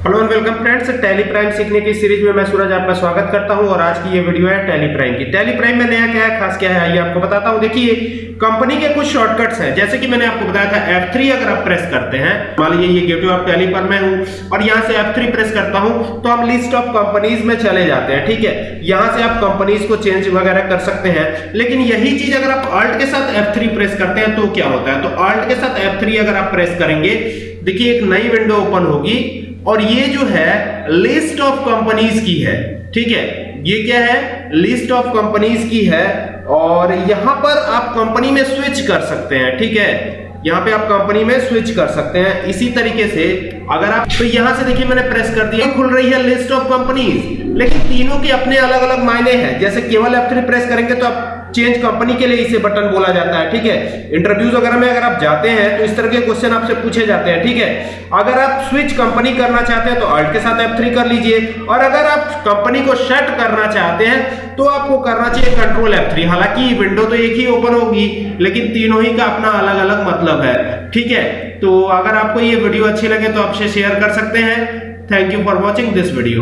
Hello and welcome friends Tally Prime सीखने की series में मैं सूरज आपका स्वागत करता हूँ और आज की ये वीडियो है टैली प्राइम की। टैली प्राइम में नया क्या है, खास क्या है, आइए आपको बताता हूँ। देखिए कंपनी के कुछ शॉर्टकट्स हैं। जैसे कि मैंने आपको बताया था F3 अगर आप प्रेस करते हैं, मान लीजिए ये गेटवे ऑफ़ टैली पर मैं हूँ और यहाँ से F3 प्रेस करता हूँ तो हम लिस्ट ऑफ़ कंपनीज़ में चले जाते हैं, ठीक है? यहाँ से आप कंपनीज़ को चेंज वगैरह कर सकते हैं। लेकिन यही चीज़ अगर आप ऑल्ट के साथ F3 प्रेस करते हैं तो क्या होता है? तो ऑल्ट के साथ F3 अगर आप प्रेस करेंगे, देखिए एक नई विंडो ओपन होगी। और ये जो है लिस्ट ऑफ़ कंपनीज़ की है, ठीक है? ये क्या है? लिस्ट ऑफ़ कंपनीज़ की है, और यहाँ पर आप कंपनी में स्विच कर सकते हैं, ठीक है? यहाँ पे आप कंपनी में स्विच कर सकते हैं, इसी तरीके से अगर आप तो यहाँ से देखिए मैंने प्रेस कर दिया, खुल रही है लिस्ट ऑफ़ कंपनीज़ लेकिन तीनों के अपने अलग अलग मायने हैं, जैसे केवल F3 प्रेस करेंगे तो आप चेंज कंपनी के लिए इसे बटन बोला जाता है, ठीक है? इंटरव्यूज़ वगैरह में अगर आप जाते हैं तो इस तरह के क्वेश्चन आपसे पूछे जाते हैं, ठीक है? अगर आप स्विच कंपनी करना चाहते हैं तो अल्ट के साथ F3 कर लीजिए। और अगर आप कंपनी को शट करना चाहते हैं तो आपको करना चाहिए कंट्रोल F3 हालाँकि विंडो तो एक ही ओपन होगी, लेकिन तीनों ही का अपना अलग अलग मतलब है, ठीक है? तो अगर आपको ये वीडियो अच्छी लगे तो आपसे शेयर कर सकते हैं। Thank you for watching this video